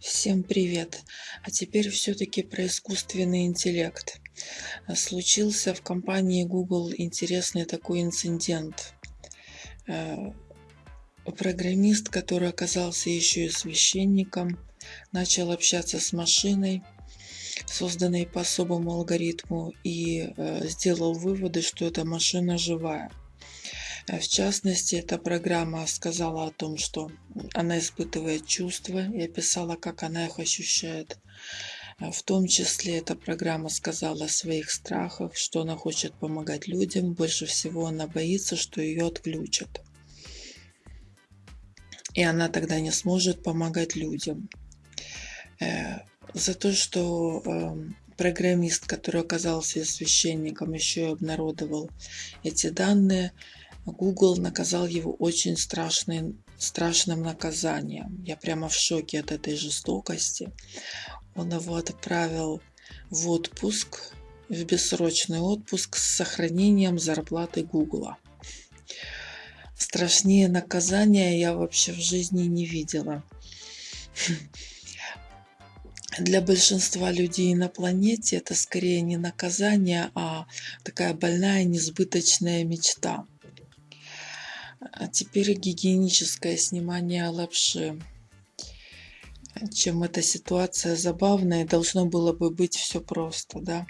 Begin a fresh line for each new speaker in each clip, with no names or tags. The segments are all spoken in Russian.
Всем привет! А теперь все-таки про искусственный интеллект. Случился в компании Google интересный такой инцидент. Э, программист, который оказался еще и священником, начал общаться с машиной, созданной по особому алгоритму, и э, сделал выводы, что эта машина живая. В частности, эта программа сказала о том, что она испытывает чувства и описала, как она их ощущает. В том числе эта программа сказала о своих страхах, что она хочет помогать людям. Больше всего она боится, что ее отключат. И она тогда не сможет помогать людям. Э, за то, что эм, программист, который оказался священником, еще и обнародовал эти данные, Google наказал его очень страшным, страшным наказанием. Я прямо в шоке от этой жестокости. Он его отправил в отпуск, в бессрочный отпуск с сохранением зарплаты Google. Страшнее наказания я вообще в жизни не видела. Для большинства людей на планете это скорее не наказание, а такая больная несбыточная мечта. А теперь гигиеническое снимание лапши. Чем эта ситуация забавная, должно было бы быть все просто, да.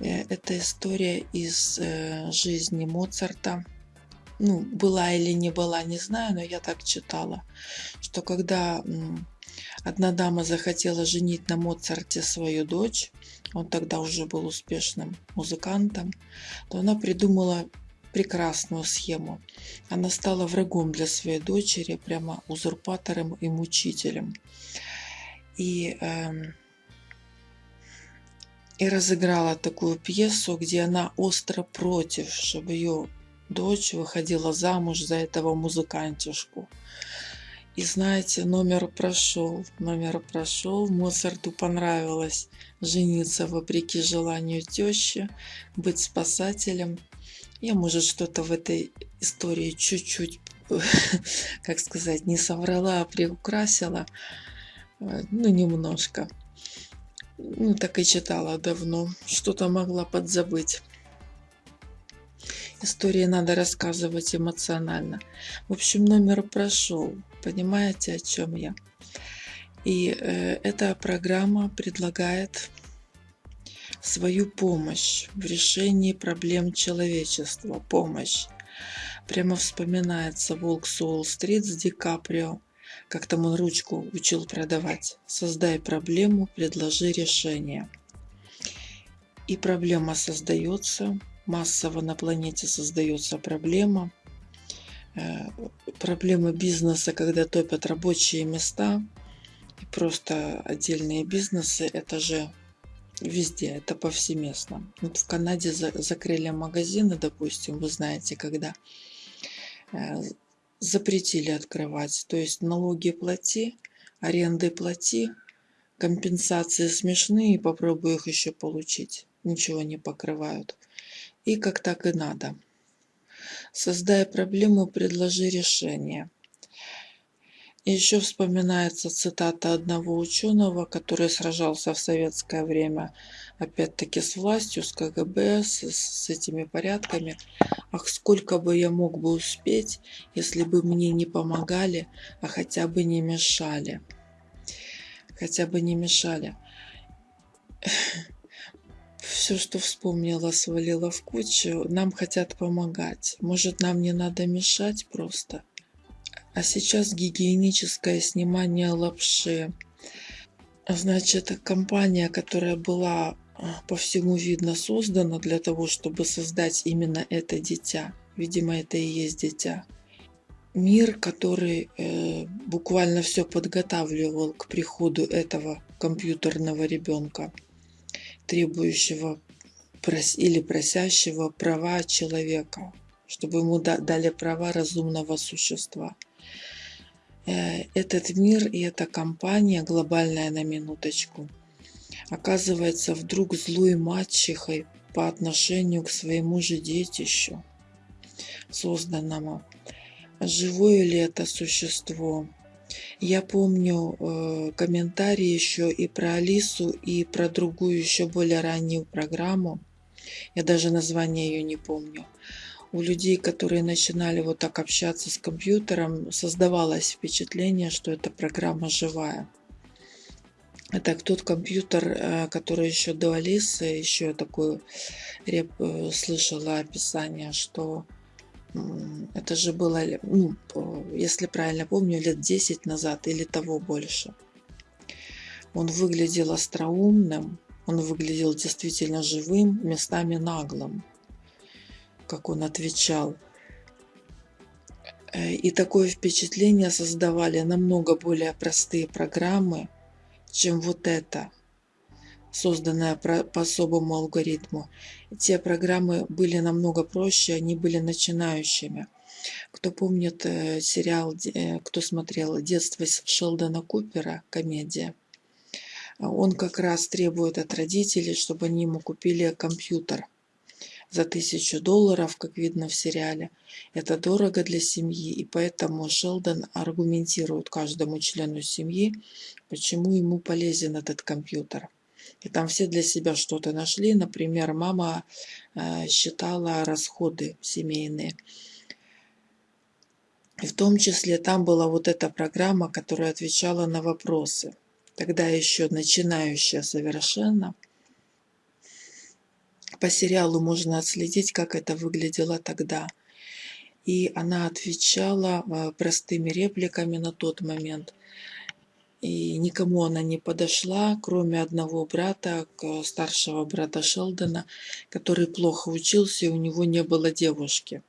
Э, это история из э, жизни Моцарта. Ну, была или не была, не знаю, но я так читала, что когда одна дама захотела женить на Моцарте свою дочь, он тогда уже был успешным музыкантом, то она придумала прекрасную схему. Она стала врагом для своей дочери, прямо узурпатором и мучителем. И, э, и разыграла такую пьесу, где она остро против, чтобы ее дочь выходила замуж за этого музыкантишку. И знаете, номер прошел, номер прошел, Моцарту понравилось жениться вопреки желанию тещи, быть спасателем – я, может, что-то в этой истории чуть-чуть, как сказать, не соврала, а приукрасила. Э, ну, немножко. Ну, так и читала давно. Что-то могла подзабыть. Истории надо рассказывать эмоционально. В общем, номер прошел. Понимаете, о чем я? И э, эта программа предлагает свою помощь в решении проблем человечества. Помощь. Прямо вспоминается «Волк с Уолл-стрит» с Ди Каприо, как там он ручку учил продавать. Создай проблему, предложи решение. И проблема создается, массово на планете создается проблема. Э, проблемы бизнеса, когда топят рабочие места, и просто отдельные бизнесы, это же Везде, это повсеместно. Вот в Канаде за, закрыли магазины, допустим, вы знаете, когда э, запретили открывать. То есть налоги плати, аренды плати, компенсации смешные, попробую их еще получить. Ничего не покрывают. И как так и надо. Создая проблему, предложи решение. Еще вспоминается цитата одного ученого, который сражался в советское время, опять-таки с властью, с КГБ, с, с этими порядками. Ах, сколько бы я мог бы успеть, если бы мне не помогали, а хотя бы не мешали. Хотя бы не мешали. Все, что вспомнила, свалила в кучу. Нам хотят помогать. Может, нам не надо мешать просто? А сейчас гигиеническое снимание лапши. Значит, компания, которая была а, по всему видно создана для того, чтобы создать именно это дитя. Видимо, это и есть дитя. Мир, который э, буквально все подготавливал к приходу этого компьютерного ребенка, требующего прос или просящего права человека, чтобы ему дали права разумного существа. Э, этот мир и эта компания, глобальная на минуточку, оказывается вдруг злой мачехой по отношению к своему же детищу, созданному. Живое ли это существо? Я помню э, комментарии еще и про Алису, и про другую еще более раннюю программу. Я даже название ее не помню. У людей, которые начинали вот так общаться с компьютером, создавалось впечатление, что эта программа живая. Это тот компьютер, э, который еще до Алисы, еще такое реп, э, слышала описание, что это же было, ну, если правильно помню, лет 10 назад или того больше. Он выглядел остроумным, он выглядел действительно живым, местами наглым, как он отвечал. Э, и такое впечатление создавали намного более простые программы, чем вот это – созданная по особому алгоритму. Те программы были намного проще, они были начинающими. Кто помнит э, сериал, э, кто смотрел «Детство Шелдона Купера», комедия, он как раз требует от родителей, чтобы они ему купили компьютер за тысячу долларов, как видно в сериале. Это дорого для семьи, и поэтому Шелдон аргументирует каждому члену семьи, почему ему полезен этот компьютер. И там все для себя что-то нашли. Например, мама э, считала расходы семейные. И в том числе там была вот эта программа, которая отвечала на вопросы. Тогда еще начинающая совершенно. По сериалу можно отследить, как это выглядело тогда. И она отвечала э, простыми репликами на тот момент и никому она не подошла, кроме одного брата, старшего брата Шелдона, который плохо учился, и у него не было девушки.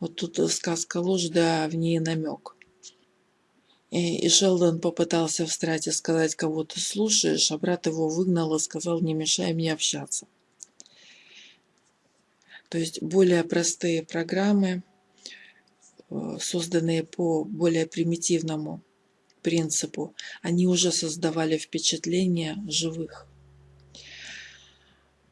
Вот тут сказка ложь, да в ней намек. И, и Шелдон попытался встать и сказать, кого ты слушаешь, а брат его выгнал и сказал, не мешай мне общаться. То есть более простые программы, э, созданные по более примитивному принципу, они уже создавали впечатление живых.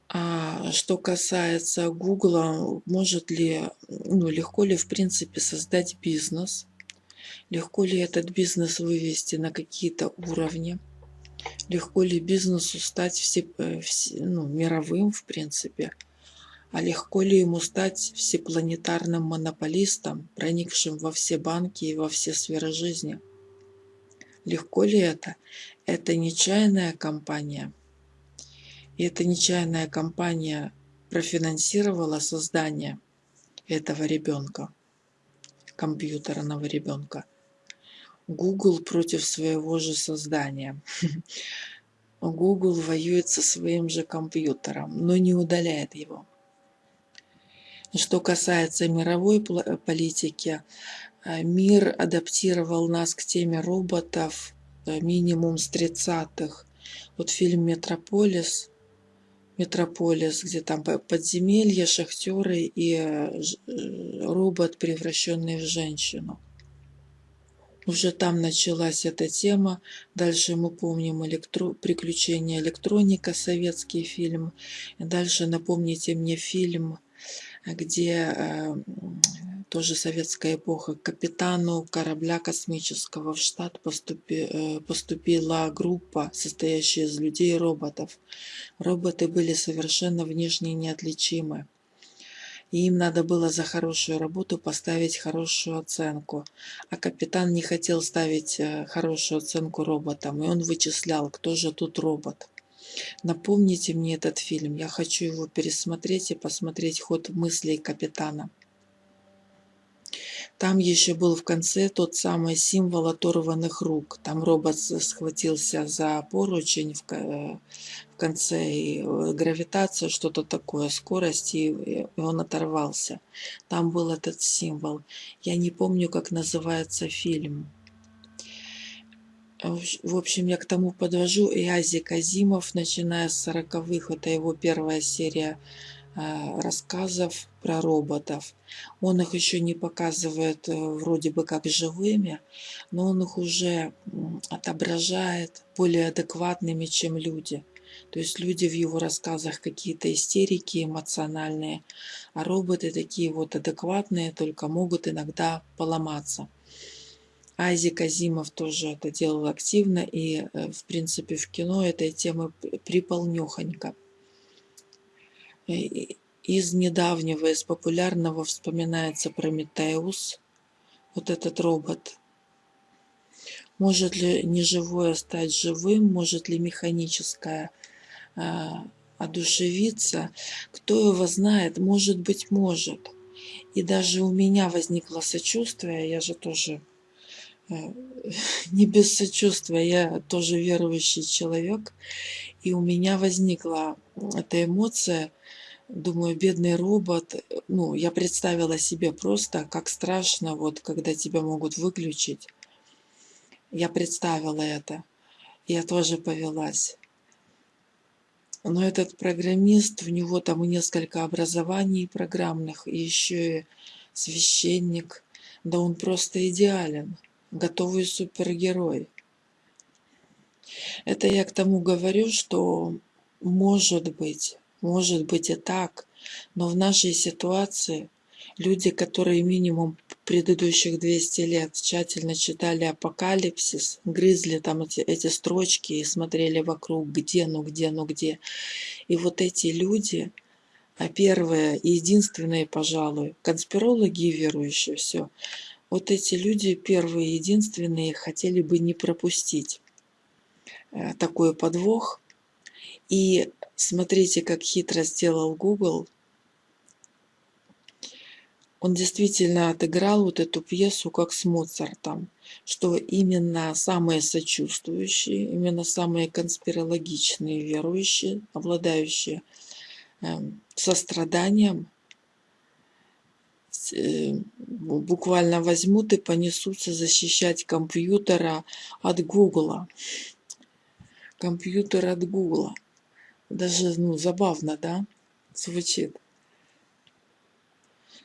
А что касается Гугла, может ли, ну, легко ли в принципе создать бизнес, легко ли этот бизнес вывести на какие-то уровни, легко ли бизнесу стать все, э, все, ну, мировым в принципе, а легко ли ему стать всепланетарным монополистом, проникшим во все банки и во все сферы жизни – Легко ли это? Это нечаянная компания. И эта нечаянная компания профинансировала создание этого ребенка, компьютерного ребенка. Google против своего же создания. Google воюет со своим же компьютером, но не удаляет его. Что касается мировой политики, Э, мир адаптировал нас к теме роботов э, минимум с 30-х. Вот фильм «Метрополис», Метрополис, где там подземелье, шахтеры и э, робот, превращенный в женщину. Уже там началась эта тема. Дальше мы помним электро... «Приключения электроника», советский фильм. Дальше напомните мне фильм, где тоже советская эпоха, капитану корабля космического в штат поступи, э, поступила группа, состоящая из людей и роботов. Роботы были совершенно внешне неотличимы. И им надо было за хорошую работу поставить хорошую оценку. А капитан не хотел ставить э, хорошую оценку роботам, и он вычислял, кто же тут робот. Напомните мне этот фильм, я хочу его пересмотреть и посмотреть ход мыслей капитана. Там еще был в конце тот самый символ оторванных рук. Там робот схватился за поручень в, в конце, и э, гравитация, что-то такое, скорость, и, и он оторвался. Там был этот символ. Я не помню, как называется фильм. В общем, я к тому подвожу. И Ази Казимов, начиная с 40-х, это его первая серия Э, рассказов про роботов. Он их еще не показывает э, вроде бы как живыми, но он их уже отображает более адекватными, чем люди. То есть люди в его рассказах какие-то истерики эмоциональные, а роботы такие вот адекватные, только могут иногда поломаться. Айзек Азимов тоже это делал активно, и, э, в принципе, в кино этой темы приполнёхонько. Из недавнего, из популярного вспоминается Прометеус, вот этот робот. Может ли неживое стать живым, может ли механическое а, одушевиться, кто его знает, может быть, может. И даже у меня возникло сочувствие, я же тоже э, не без сочувствия, я тоже верующий человек, и у меня возникла эта эмоция, думаю, бедный робот, ну, я представила себе просто, как страшно, вот, когда тебя могут выключить. Я представила это, я тоже повелась. Но этот программист, у него там несколько образований программных, и еще и священник. Да он просто идеален, готовый супергерой. Это я к тому говорю, что может быть, может быть и так, но в нашей ситуации люди, которые минимум предыдущих 200 лет тщательно читали апокалипсис, грызли там эти, эти строчки и смотрели вокруг, где, ну где, ну где. И вот эти люди, а первые и единственные, пожалуй, конспирологи и верующие, все, вот эти люди, первые единственные, хотели бы не пропустить э, такой подвох. И смотрите, как хитро сделал Google – он действительно отыграл вот эту пьесу как с Моцартом, что именно самые сочувствующие, именно самые конспирологичные верующие, обладающие э, состраданием, буквально возьмут и понесутся защищать компьютера от Гугла. Компьютер от Гугла. Даже ну, забавно, да, звучит.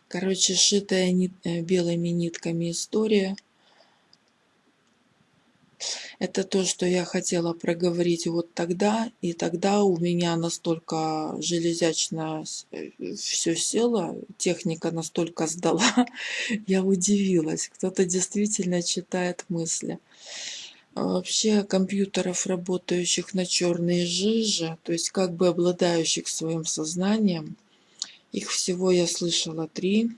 Короче, шитая нит, э, белыми нитками история. Это то, что я хотела проговорить вот тогда. И тогда у меня настолько железячно э, все село, техника настолько сдала. Я удивилась. Кто-то действительно читает мысли. А вообще компьютеров, работающих на черные жижи, то есть как бы обладающих своим сознанием, их всего я слышала три.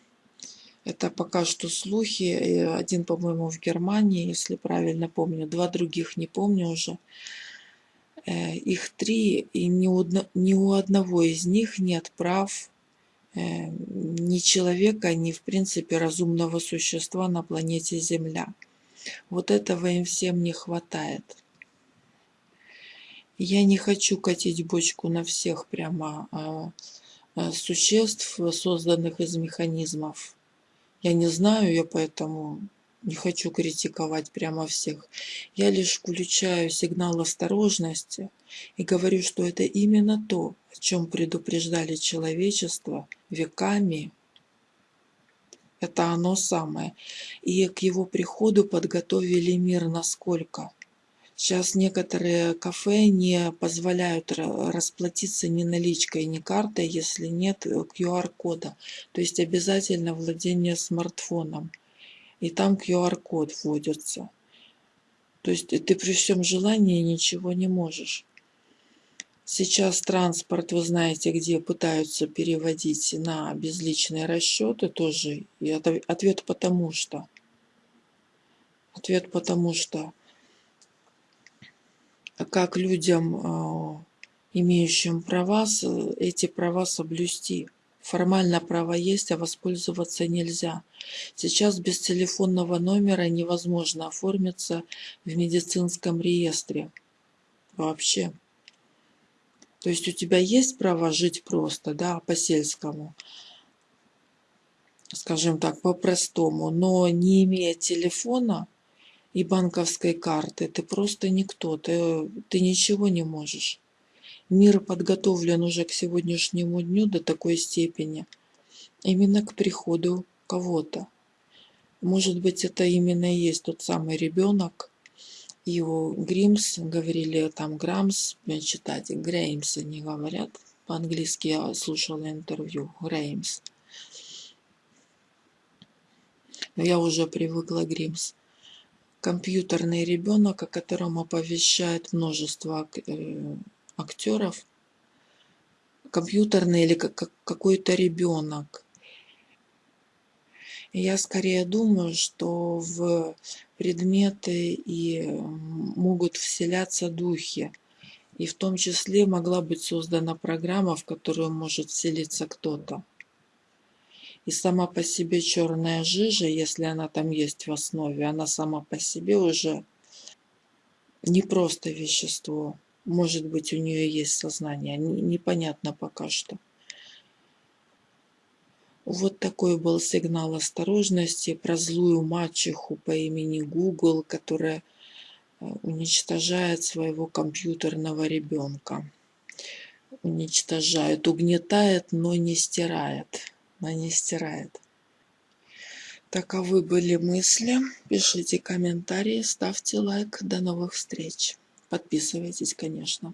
Это пока что слухи. Один, по-моему, в Германии, если правильно помню. Два других не помню уже. Э, их три, и ни у, одного из них нет прав э, ни человека, ни, в принципе, разумного существа на планете Земля. Вот этого им всем не хватает. Я не хочу катить бочку на всех прямо а, Э, существ, созданных из механизмов. Я не знаю, я поэтому не хочу критиковать прямо всех. Я лишь включаю сигнал осторожности и говорю, что это именно то, о чем предупреждали человечество веками. Это оно самое. И к его приходу подготовили мир насколько? Сейчас некоторые кафе не позволяют расплатиться ни наличкой, ни картой, если нет QR-кода. Э, То есть обязательно владение смартфоном. И там QR-код вводится. То есть ты при всем желании ничего не можешь. Сейчас транспорт, вы знаете, где пытаются переводить на безличные расчеты тоже. И ответ потому что. Ответ потому что как людям, а, имеющим права, эти права соблюсти. Формально право есть, а воспользоваться нельзя. Сейчас без телефонного номера невозможно оформиться в медицинском реестре. Вообще. То есть у тебя есть право жить просто, да, по-сельскому, скажем так, по-простому, но не имея телефона, и банковской карты. Ты просто никто, ты, ты ничего не можешь. Мир подготовлен уже к сегодняшнему дню до такой степени, именно к приходу кого-то. Может быть, это именно и есть тот самый ребенок. Его Гримс, говорили там Грамс, читать, Греймс они говорят. По-английски я слушала интервью, Греймс. Я уже привыкла Гримс компьютерный ребенок, о котором оповещает множество э, актеров, компьютерный или какой-то ребенок. Я скорее думаю, что в предметы и могут вселяться духи. И в том числе могла быть создана программа, в которую может вселиться кто-то. И сама по себе черная жижа, если она там есть в основе, она сама по себе уже не просто вещество. Может быть, у нее есть сознание. Непонятно пока что. Вот такой был сигнал осторожности про злую мачеху по имени Google, которая э, уничтожает своего компьютерного ребенка. Уничтожает, угнетает, но не стирает она не стирает. Таковы были мысли. Пишите комментарии, ставьте лайк. До новых встреч. Подписывайтесь, конечно.